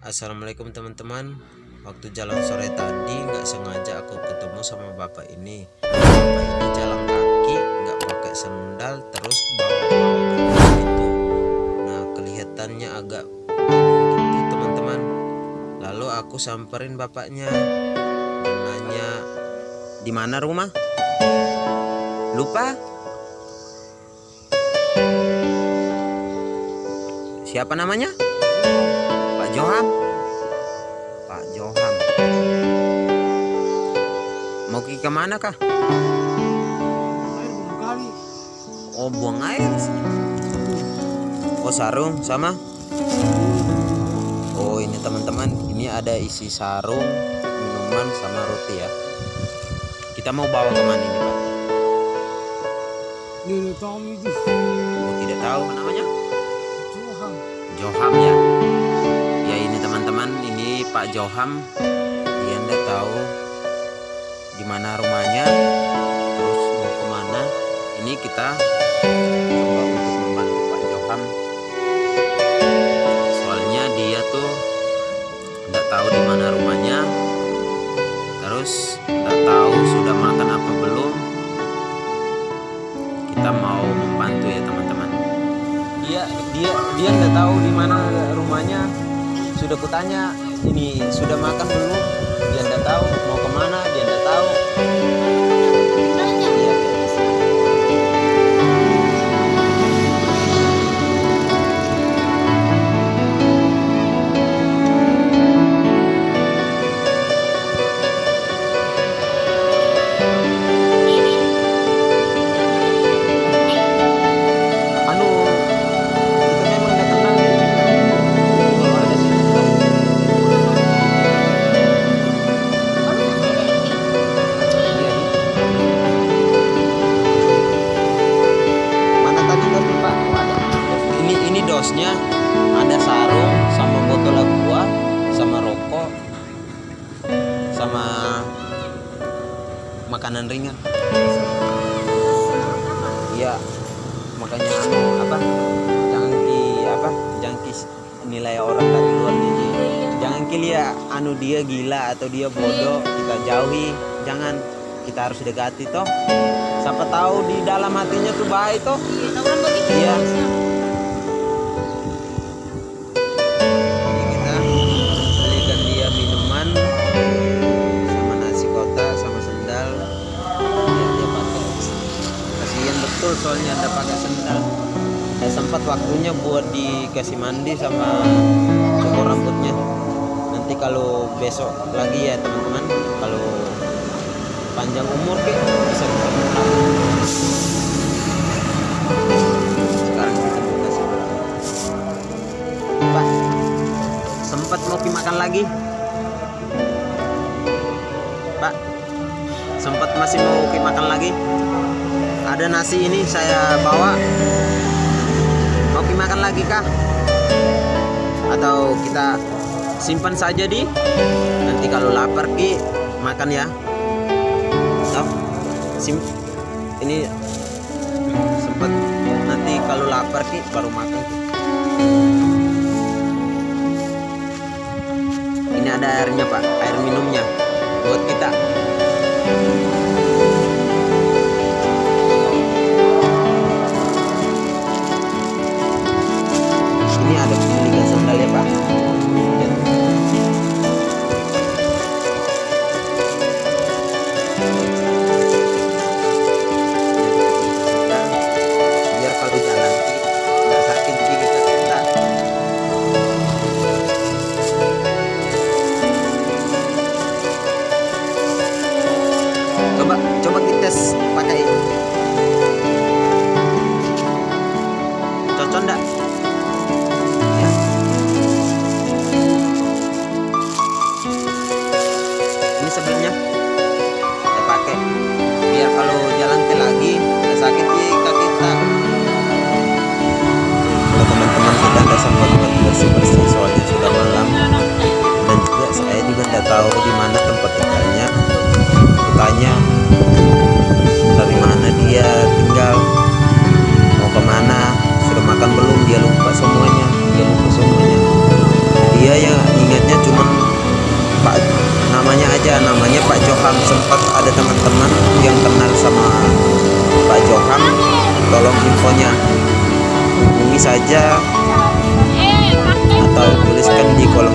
Assalamualaikum teman-teman Waktu jalan sore tadi nggak sengaja aku ketemu sama bapak ini Bapak ini jalan kaki nggak pakai sendal terus bawa-bawa gitu Nah kelihatannya agak gitu teman-teman Lalu aku samperin bapaknya dan nanya di mana rumah? Lupa? Siapa namanya? Ke mana kah air buang kali oh buang air oh sarung sama? Oh ini teman-teman ini ada isi sarung minuman sama roti ya. Kita mau bawa ke mana ini pak? Udah tahu oh tidak tahu namanya? Tuhan Joham ya. Ya ini teman-teman ini Pak Joham. Dia ndak tahu di mana rumahnya terus mau ke mana. Ini kita coba untuk membantu Pak Joham soalnya dia tuh ndak tahu di mana rumahnya. Terus ndak tahu sudah makan apa belum. Kita mau membantu ya teman-teman. Dia dia dia nggak tahu di mana rumahnya. Sudah kutanya ini sudah makan belum dia nggak tahu mau ke mana dia nggak tahu makanan ringan. Iya. Makanya anu apa? Jangan ki apa? Jangan ki nilai orang dari luar. Ji. Jangan ki lihat anu dia gila atau dia bodoh, kita jauhi. Jangan kita harus dekati toh. Siapa tahu di dalam hatinya tuh baik toh. Iya. Betul soalnya ada pakai sendal. Ya sempat waktunya buat dikasih mandi sama cukur rambutnya. Nanti kalau besok lagi ya teman-teman, kalau panjang umur ke bisa. Sekarang kita kasih Pak, sempat mau pi makan lagi? Pak, sempat masih mau pi makan lagi? Ada nasi ini saya bawa. Mau pi makan lagi kah? Atau kita simpan saja di? Nanti kalau lapar ki makan ya. Toh, sim ini sempat nanti kalau lapar ki baru makan ki. Ini ada airnya pak, air minumnya buat kita. namanya aja namanya Pak Johan. Sempat ada teman-teman yang kenal sama Pak Johan. Tolong infonya hubungi saja eh, atau tuliskan di kolom